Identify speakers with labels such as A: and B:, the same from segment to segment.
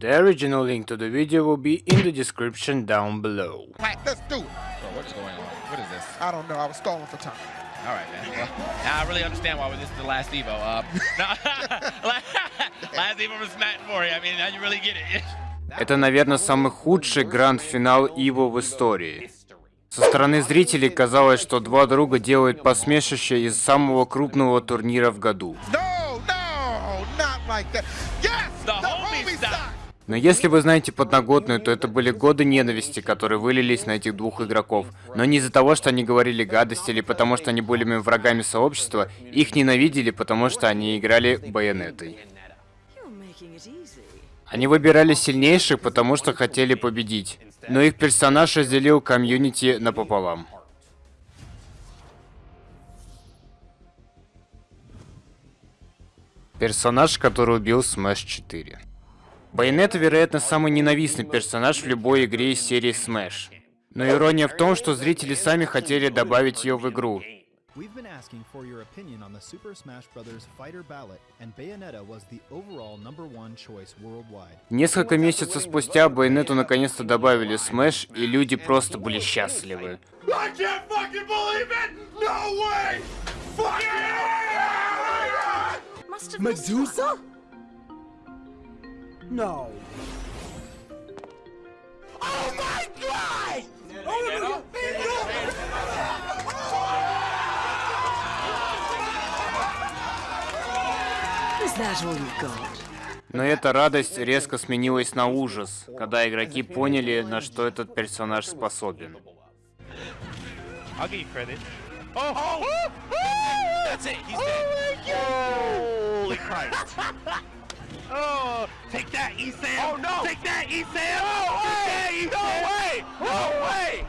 A: The original link to the video will be in the description down below.
B: Right, let's do it.
C: Bro, what is going on? What is this?
B: I don't know. I was stalling for time.
C: All right, man. Well, now I really understand why this is the last Evo. Uh, no, last Evo was Matt and Mori. I mean, now you really get it.
A: Это, наверное, самый худший гранд-финал Иво в истории. Со стороны зрителей казалось, что два друга делают посмешище из самого крупного турнира в году.
B: No, no,
A: Но если вы знаете подноготную, то это были годы ненависти, которые вылились на этих двух игроков. Но не из-за того, что они говорили гадости или потому, что они были врагами сообщества, их ненавидели, потому что они играли байонетой. Они выбирали сильнейших, потому что хотели победить. Но их персонаж разделил комьюнити напополам. Персонаж, который убил Smash 4. Байонета, вероятно, самый ненавистный персонаж в любой игре из серии Smash. Но ирония в том, что зрители сами хотели добавить ее в игру.
D: We've been asking for your opinion on the Super Smash Bros. Fighter ballot, and Bayonetta was the overall number one choice worldwide.
A: Несколько месяцев спустя Байонету наконец-то добавили Smash, и люди просто были счастливы.
B: I No. Oh my god! Oh
E: got?
A: Но эта радость резко сменилась на ужас, когда игроки поняли, на что этот персонаж способен.
F: Credit.
C: Oh, that's it. He's dead.
F: Holy Christ. oh, take that, Esam.
C: Oh, no.
F: Take that, Esam. No way. No way. No way.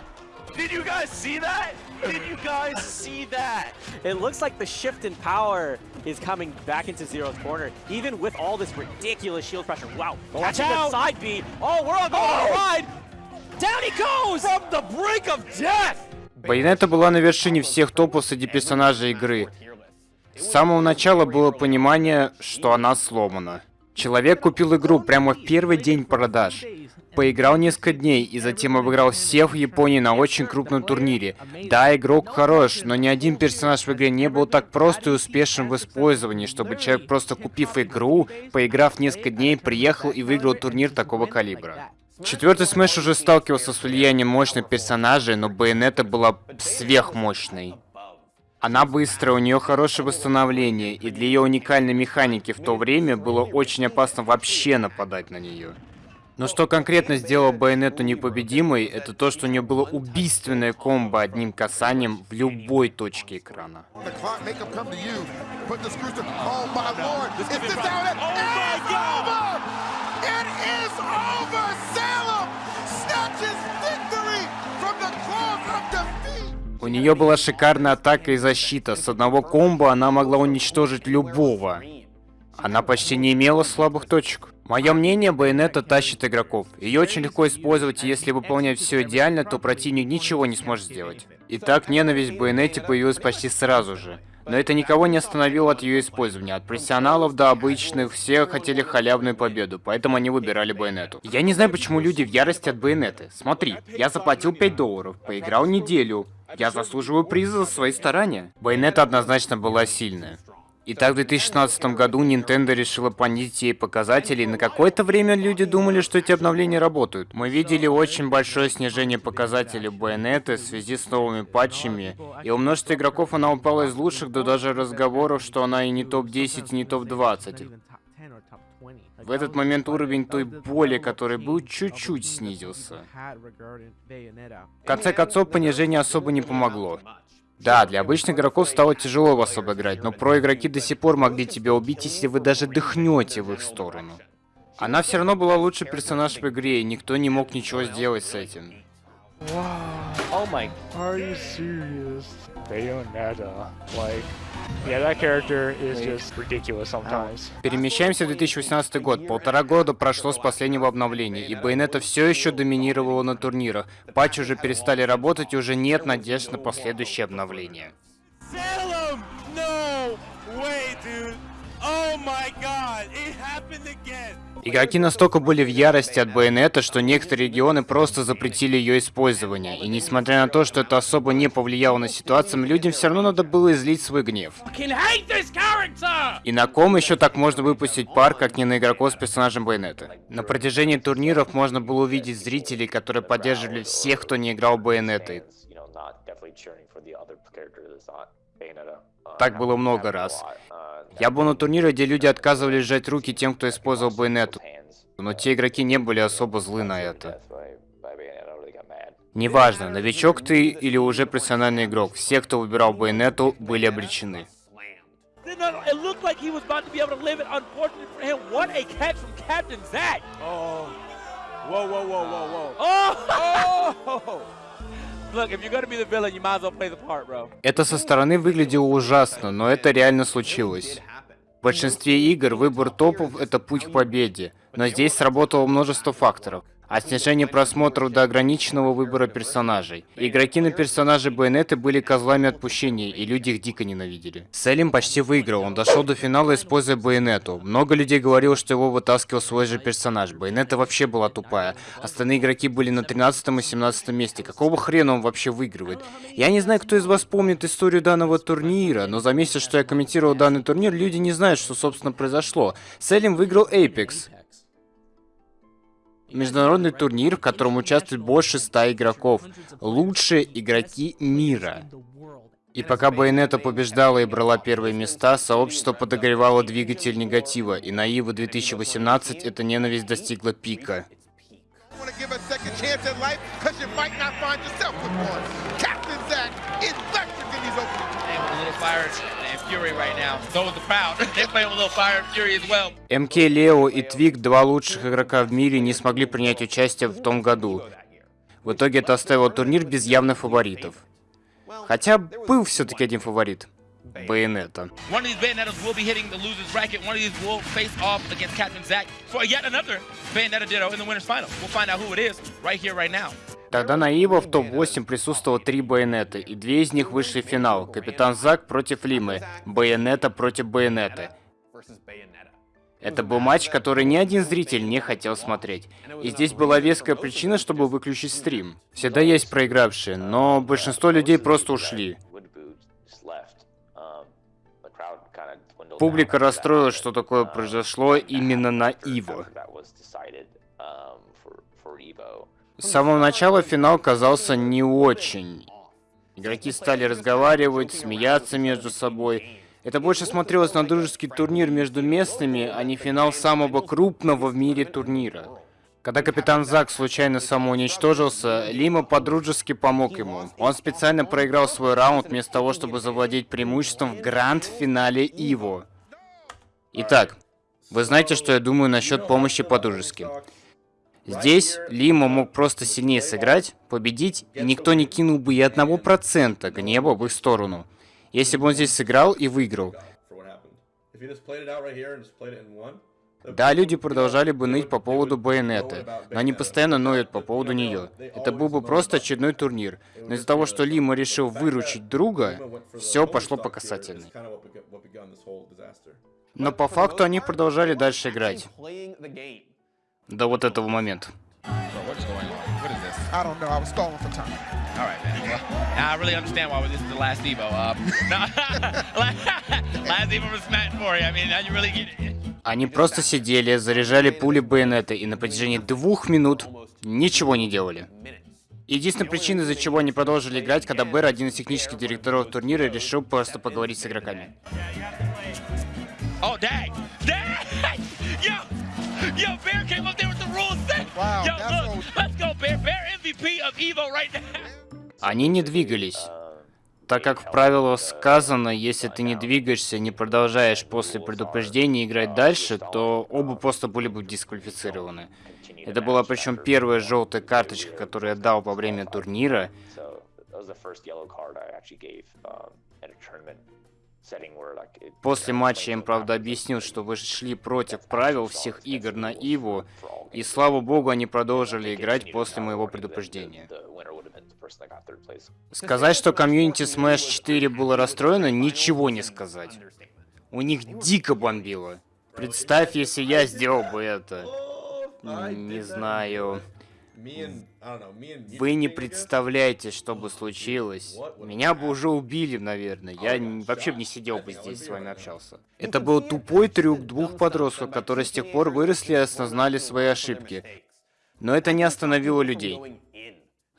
F: Did you guys see that? Did you guys see that?
G: It looks like the shift in power is coming back into Zero's corner, even with all this ridiculous shield pressure. Wow.
F: Watch
G: Catching the
F: out.
G: side B. Oh, we're all going on a ride. Down he goes!
F: From the brink of death.
A: Байонета была на вершине всех топов среди персонажей игры. С самого начала было понимание, что она сломана. Человек купил игру прямо в первый день продаж. Поиграл несколько дней и затем обыграл всех в Японии на очень крупном турнире. Да, игрок хорош, но ни один персонаж в игре не был так прост и успешен в использовании, чтобы человек, просто купив игру, поиграв несколько дней, приехал и выиграл турнир такого калибра. Четвертый Smash уже сталкивался с влиянием мощных персонажей, но Bayonetta была сверхмощной. Она быстрая, у нее хорошее восстановление, и для ее уникальной механики в то время было очень опасно вообще нападать на нее. Но что конкретно сделало Байонету непобедимой, это то, что у нее было убийственное комбо одним касанием в любой точке экрана.
B: The clock make
A: нее была шикарная атака и защита. С одного комбо она могла уничтожить любого. Она почти не имела слабых точек. Мое мнение, Байонета тащит игроков. Ее очень легко использовать, и если выполнять все идеально, то противник ничего не сможет сделать. Итак, ненависть к Байонете появилась почти сразу же. Но это никого не остановило от ее использования. От профессионалов до обычных, все хотели халявную победу, поэтому они выбирали Байонету. Я не знаю, почему люди в ярости от Байонеты. Смотри, я заплатил 5 долларов, поиграл неделю. Я заслуживаю приза за свои старания. Байонета однозначно была сильная. Итак, в 2016 году Nintendo решила понизить ей показатели, и на какое-то время люди думали, что эти обновления работают. Мы видели очень большое снижение показателей Байонеты в связи с новыми патчами, и у множества игроков она упала из лучших до даже разговоров, что она и не топ-10, и не топ-20. В этот момент уровень той боли, который был, чуть-чуть снизился. В конце концов, понижение особо не помогло. Да, для обычных игроков стало тяжело вас обыграть, но про-игроки до сих пор могли тебя убить, если вы даже дыхнете в их сторону. Она все равно была лучший персонаж в игре, и никто не мог ничего сделать с этим.
G: Oh my.
F: Are you serious? Bayonetta. Like, yeah, that character is just ridiculous sometimes.
A: Перемещаемся в 2018 год. Полтора года прошло с последнего обновления, и Байонета все еще доминировала на турнирах. Патчи уже перестали работать, и уже нет надежд на последующее обновление.
F: Salem! No way, dude.
B: Oh.
A: Игроки настолько были в ярости от байонета, что некоторые регионы просто запретили ее использование. И несмотря на то, что это особо не повлияло на ситуацию, людям все равно надо было излить свой гнев. И на ком еще так можно выпустить пар, как не на игроков с персонажем байонета? На протяжении турниров можно было увидеть зрителей, которые поддерживали всех, кто не играл байонетой. Так было много раз. Я был на турнире, где люди отказывались сжать руки тем, кто использовал байонету. Но те игроки не были особо злы на это. Неважно, новичок ты или уже профессиональный игрок, все, кто выбирал байонету, были обречены.
B: Oh. Whoa, whoa, whoa, whoa, whoa.
G: Oh! Look,
A: Это со стороны выглядело ужасно, но это реально случилось. В большинстве игр выбор топов — это путь к победе, но здесь сработало множество факторов а снижение просмотров до ограниченного выбора персонажей. Игроки на персонажей Байонеты были козлами отпущения, и люди их дико ненавидели. Селим почти выиграл, он дошел до финала, используя Байонету. Много людей говорило, что его вытаскивал свой же персонаж. Байонета вообще была тупая. Остальные игроки были на 13 и 17 месте. Какого хрена он вообще выигрывает? Я не знаю, кто из вас помнит историю данного турнира, но за месяц, что я комментировал данный турнир, люди не знают, что собственно произошло. Селим выиграл Apex. Международный турнир, в котором участвует больше ста игроков. Лучшие игроки мира. И пока Байонета побеждала и брала первые места, сообщество подогревало двигатель негатива, и на Иву 2018 эта ненависть достигла пика. МК Лео и Твик, два лучших игрока в мире, не смогли принять участие в том году. В итоге это оставило турнир без явных фаворитов. Хотя был все-таки один фаворит. Is right. Тогда на Иво в топ-8 присутствовало три байонеты, и две из них вышли в финал. Капитан Зак против Лимы, байонета против байонеты. Это был матч, который ни один зритель не хотел смотреть. И здесь была веская причина, чтобы выключить стрим. Всегда есть проигравшие, но большинство людей просто ушли. Публика расстроилась, что такое произошло именно на Иво. С самого начала финал казался не очень. Игроки стали разговаривать, смеяться между собой. Это больше смотрелось на дружеский турнир между местными, а не финал самого крупного в мире турнира. Когда капитан Зак случайно самоуничтожился, Лима подружески помог ему. Он специально проиграл свой раунд вместо того, чтобы завладеть преимуществом в гранд-финале Иво. Итак, вы знаете, что я думаю насчет помощи подружески. Здесь Лима мог просто сильнее сыграть, победить, и никто не кинул бы и одного процента гнева в их сторону. Если бы он здесь сыграл и выиграл. Да, люди продолжали бы ныть по поводу Байонеты, но они постоянно ноют по поводу нее. Это был бы просто очередной турнир. Но из-за того, что Лима решил выручить друга, все пошло по касательной. Но по факту они продолжали дальше играть. До вот этого момента.
B: I don't know. I was stalling for time.
C: All right, man. Well, now I really understand why this is the last Evo. Uh, last Evo was Matt Mori. I mean, now you really get it.
A: Они просто сидели, заряжали пули байонета и на протяжении двух минут ничего не делали. Единственная причина, из-за чего они продолжили играть, когда Бэр, один из технических директоров турнира, решил просто поговорить с игроками.
C: Oh, dang! Dang! Yo! Bear came up there with the rules set!
B: Wow,
C: Yo, look! Let's go, Bear! Bear MVP of Evo right now!
A: Они не двигались. Так как в правилах сказано, если ты не двигаешься, не продолжаешь после предупреждения играть дальше, то оба просто были бы дисквалифицированы. Это была причем первая желтая карточка, которую я дал во время турнира. После матча им, правда, объяснил, что вы шли против правил всех игр на Иву, и слава богу, они продолжили играть после моего предупреждения. Сказать, что комьюнити Smash 4 было расстроено, ничего не сказать. У них дико бомбило. Представь, если я сделал бы это. Не знаю. Вы не представляете, что бы случилось. Меня бы уже убили, наверное. Я н- вообще бы не сидел бы здесь с вами общался. Это был тупой трюк двух подростков, которые с тех пор выросли и осознали свои ошибки. Но это не остановило людей.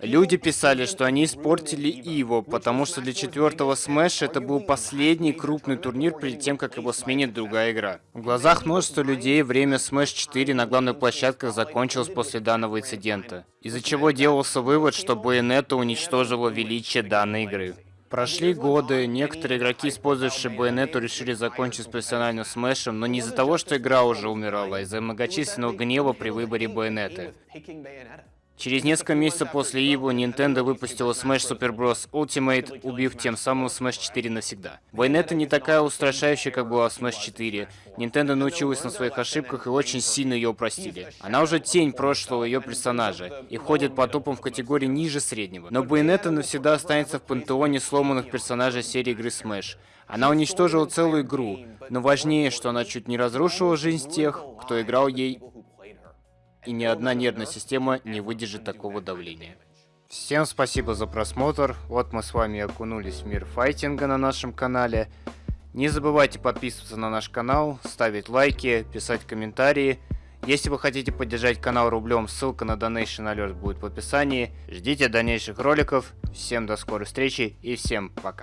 A: Люди писали, что они испортили Evo, потому что для четвертого Smash это был последний крупный турнир перед тем, как его сменит другая игра. В глазах множества людей время Smash 4 на главных площадках закончилось после данного инцидента, из-за чего делался вывод, что Bayonetta уничтожила величие данной игры. Прошли годы, некоторые игроки, использовавшие Bayonetta, решили закончить с профессиональным смешем, но не из-за того, что игра уже умирала, а из-за многочисленного гнева при выборе Bayonetta. Через несколько месяцев после Evo Nintendo выпустила Smash Super Bros. Ultimate, убив тем самым Smash 4 навсегда. Bayonetta не такая устрашающая, как была в Smash 4. Nintendo научилась на своих ошибках и очень сильно ее упростили. Она уже тень прошлого ее персонажа и ходит по топам в категории ниже среднего. Но Bayonetta навсегда останется в пантеоне сломанных персонажей серии игры Smash. Она уничтожила целую игру, но важнее, что она чуть не разрушила жизнь тех, кто играл ей и ни одна нервная система не выдержит такого давления. Всем спасибо за просмотр. Вот мы с вами окунулись в мир файтинга на нашем канале. Не забывайте подписываться на наш канал, ставить лайки, писать комментарии. Если вы хотите поддержать канал рублем, ссылка на Donation Alert будет в описании. Ждите дальнейших роликов. Всем до скорой встречи и всем пока.